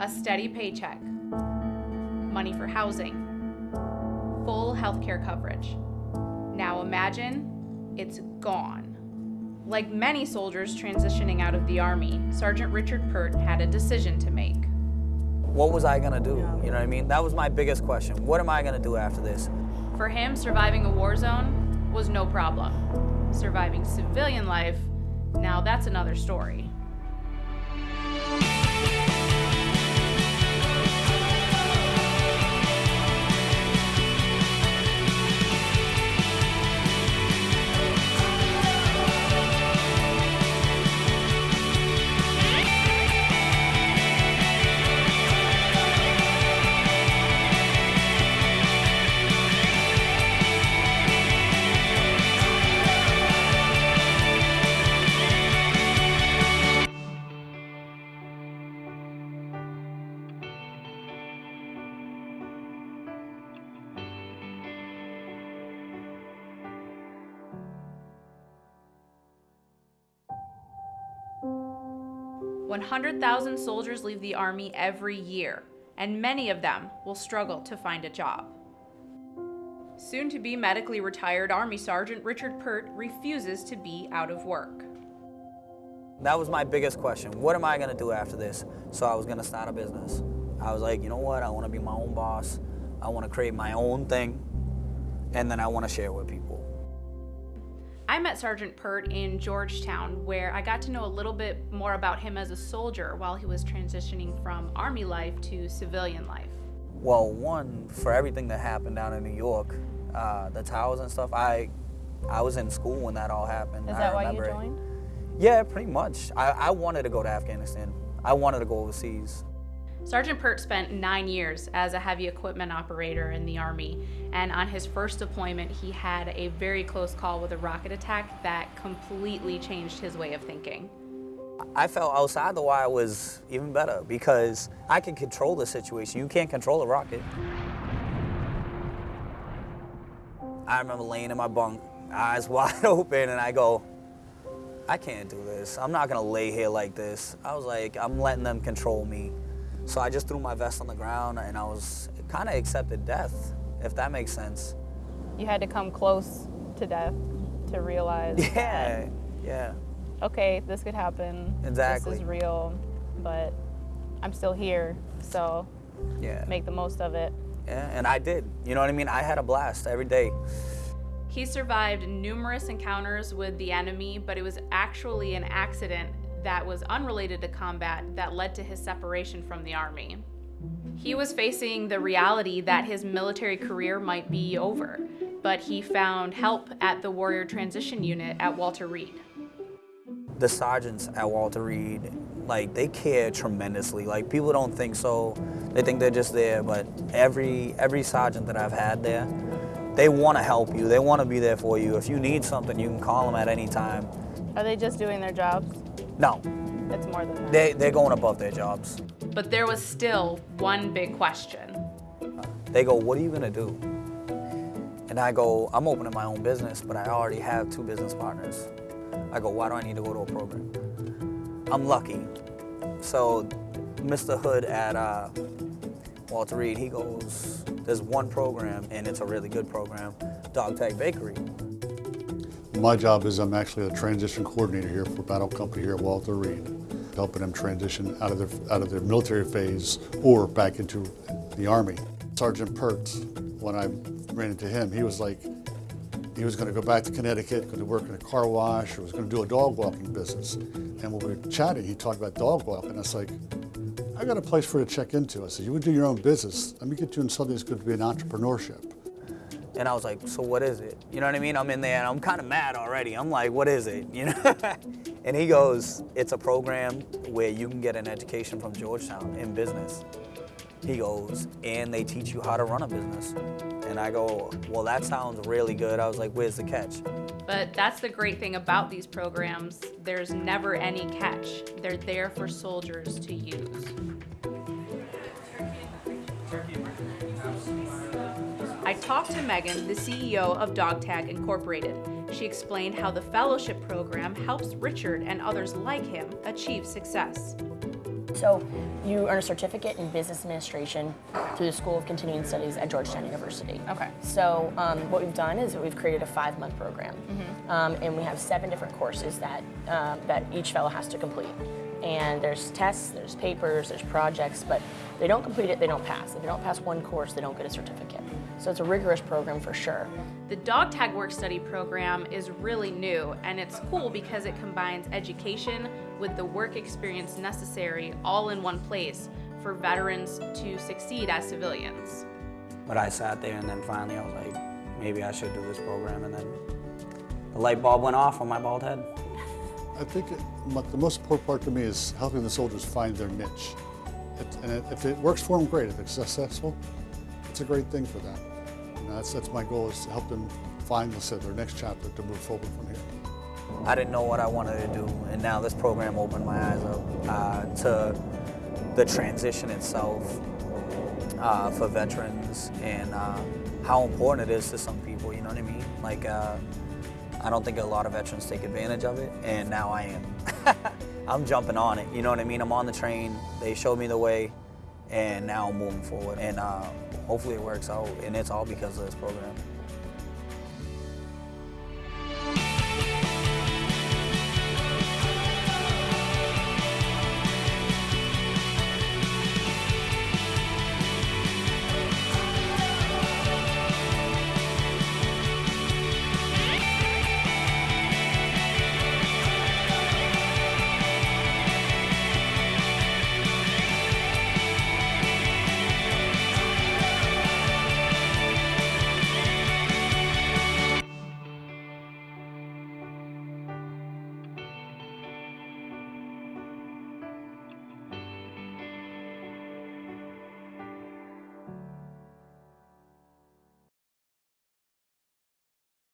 a steady paycheck, money for housing, full health care coverage. Now imagine it's gone. Like many soldiers transitioning out of the Army, Sergeant Richard Pert had a decision to make. What was I gonna do? You know what I mean? That was my biggest question. What am I gonna do after this? For him, surviving a war zone was no problem. Surviving civilian life, now that's another story. 100,000 soldiers leave the Army every year, and many of them will struggle to find a job. Soon to be medically retired Army Sergeant Richard Pert refuses to be out of work. That was my biggest question. What am I going to do after this? So I was going to start a business. I was like, you know what? I want to be my own boss. I want to create my own thing, and then I want to share with people. I met Sergeant Pert in Georgetown, where I got to know a little bit more about him as a soldier while he was transitioning from Army life to civilian life. Well, one, for everything that happened down in New York, uh, the towers and stuff, I I was in school when that all happened. Is that why you joined? It. Yeah, pretty much. I, I wanted to go to Afghanistan. I wanted to go overseas. Sergeant Pert spent nine years as a heavy equipment operator in the Army, and on his first deployment, he had a very close call with a rocket attack that completely changed his way of thinking. I felt outside the wire was even better because I can control the situation. You can't control a rocket. I remember laying in my bunk, eyes wide open, and I go, I can't do this. I'm not gonna lay here like this. I was like, I'm letting them control me. So I just threw my vest on the ground and I was kind of accepted death, if that makes sense. You had to come close to death to realize. Yeah, that, yeah. Okay, this could happen. Exactly. This is real, but I'm still here, so yeah. make the most of it. Yeah, and I did. You know what I mean? I had a blast every day. He survived numerous encounters with the enemy, but it was actually an accident that was unrelated to combat that led to his separation from the Army. He was facing the reality that his military career might be over, but he found help at the Warrior Transition Unit at Walter Reed. The sergeants at Walter Reed, like they care tremendously. Like people don't think so. They think they're just there, but every every sergeant that I've had there, they want to help you. They want to be there for you. If you need something, you can call them at any time. Are they just doing their jobs? No. It's more than that. They, they're going above their jobs. But there was still one big question. They go, what are you gonna do? And I go, I'm opening my own business, but I already have two business partners. I go, why do I need to go to a program? I'm lucky. So Mr. Hood at uh, Walter Reed, he goes, there's one program and it's a really good program, Dog Tag Bakery. My job is I'm actually a transition coordinator here for Battle Company here at Walter Reed, helping them transition out of their, out of their military phase or back into the Army. Sergeant Pertz, when I ran into him, he was like, he was going to go back to Connecticut, going to work in a car wash, or was going to do a dog walking business. And when we were chatting, he talked about dog walking. I was like, I got a place for you to check into. I said, you would do your own business. Let me get you in something that's going to be an entrepreneurship. And I was like, so what is it? You know what I mean? I'm in there and I'm kind of mad already. I'm like, what is it? You know? and he goes, it's a program where you can get an education from Georgetown in business. He goes, and they teach you how to run a business. And I go, well, that sounds really good. I was like, where's the catch? But that's the great thing about these programs. There's never any catch. They're there for soldiers to use. I talked to Megan, the CEO of DogTag Incorporated. She explained how the fellowship program helps Richard and others like him achieve success. So you earn a certificate in business administration through the School of Continuing Studies at Georgetown University. Okay. So um, what we've done is we've created a five-month program, um, and we have seven different courses that um, that each fellow has to complete. And there's tests, there's papers, there's projects, but they don't complete it, they don't pass. If they don't pass one course, they don't get a certificate. So it's a rigorous program for sure. The dog tag work study program is really new and it's cool because it combines education with the work experience necessary all in one place for veterans to succeed as civilians. But I sat there and then finally I was like, maybe I should do this program. And then the light bulb went off on my bald head. I think the most important part to me is helping the soldiers find their niche. It, and if it works for them, great. If it's successful, it's a great thing for them. That's, that's my goal is to help them find, say, their next chapter to move forward from here. I didn't know what I wanted to do, and now this program opened my eyes up uh, to the transition itself uh, for veterans and uh, how important it is to some people. You know what I mean? Like, uh, I don't think a lot of veterans take advantage of it, and now I am. I'm jumping on it. You know what I mean? I'm on the train. They showed me the way, and now I'm moving forward. And uh, hopefully it works out, and it's all because of this program.